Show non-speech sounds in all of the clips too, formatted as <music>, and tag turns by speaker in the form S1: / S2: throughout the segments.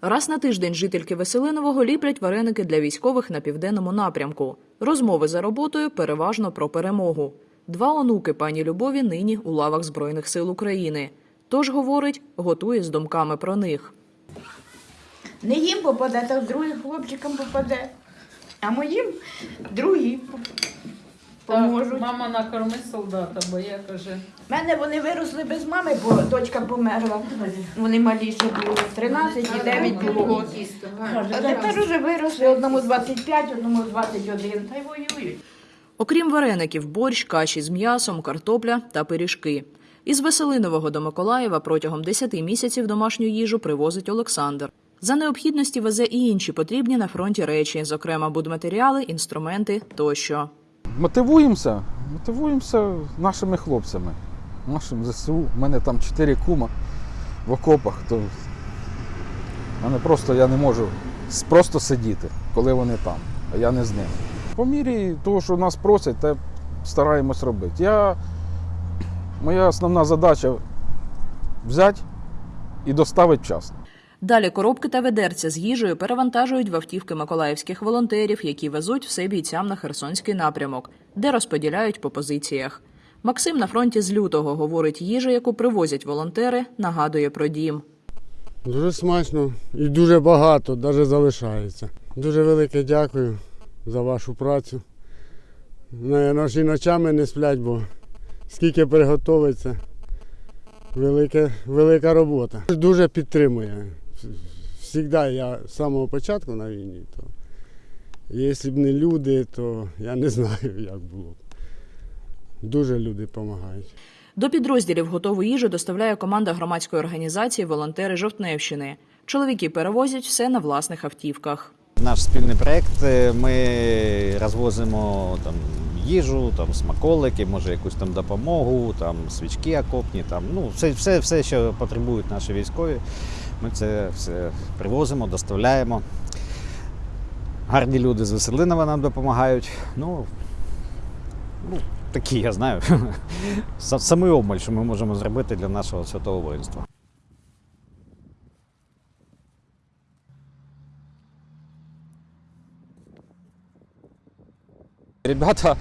S1: Раз на тиждень жительки Веселинового ліплять вареники для військових на південному напрямку. Розмови за роботою переважно про перемогу. Два онуки пані Любові нині у лавах Збройних сил України. Тож, говорить, готує з думками про них.
S2: Не їм попаде, так другим хлопчикам попаде. А моїм другі поможуть.
S3: Так, мама накорми солдата, бо я каже.
S2: У мене вони виросли без мами, бо дочка померла. Вони маліші були. 13 і 9 було. років. А тепер уже виросли одному 25, одному 21. Та й воюють.
S1: Окрім вареників, борщ, каші з м'ясом, картопля та пиріжки. Із Веселинового до Миколаєва протягом 10 місяців домашню їжу привозить Олександр. За необхідності везе і інші потрібні на фронті речі, зокрема будматеріали, інструменти тощо.
S4: Мотивуємося, мотивуємося нашими хлопцями, нашим ЗСУ. У мене там чотири кума в окопах, то мене просто я не можу просто сидіти, коли вони там, а я не з ними. По мірі того, що нас просять, те стараємось робити. Я, моя основна задача взяти і доставити вчасно.
S1: Далі коробки та ведерця з їжею перевантажують в автівки миколаївських волонтерів, які везуть все бійцям на Херсонський напрямок, де розподіляють по позиціях. Максим на фронті з лютого говорить, їжа, яку привозять волонтери, нагадує про дім.
S5: Дуже смачно і дуже багато, навіть залишається. Дуже велике дякую за вашу працю. Ж ночами не сплять, бо скільки приготовиться, велика, велика робота. Дуже підтримує. Всігда я з самого початку на війні, то якщо б не люди, то я не <laughs> знаю, як було б. Дуже люди допомагають.
S1: До підрозділів готову їжу доставляє команда громадської організації Волонтери Жовтневщини. Чоловіки перевозять все на власних автівках.
S6: Наш спільний проєкт. е, Ми розвозимо там їжу, там смаколики, може якусь там допомогу, там свічки окопні, там ну все, все, все, що потребують наші військові. Ми це все привозимо, доставляємо. Гарні люди з Веселинова нам допомагають. Ну, ну такі, я знаю. <laughs> Са- Самий обмаль, що ми можемо зробити для нашого святого воїнства.
S7: Ребята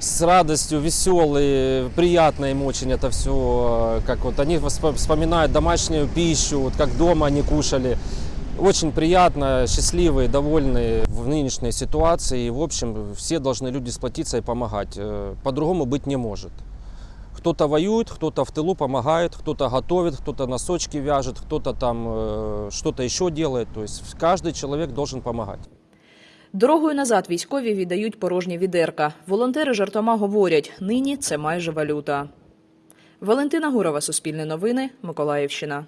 S7: с радостью, веселые, приятно им очень это все. Как вот они вспоминают домашнюю пищу, вот как дома они кушали. Очень приятно, счастливые, довольные в нынешней ситуации. И, в общем, все должны люди сплотиться и помогать. Э, По-другому быть не может. Кто-то воюет, кто-то в тылу помогает, кто-то готовит, кто-то носочки вяжет, кто-то там э, что-то еще делает. То есть каждый человек должен помогать.
S1: Дорогою назад військові віддають порожні відерка. Волонтери жартома говорять, нині це майже валюта. Валентина Гурова, Суспільне новини, Миколаївщина.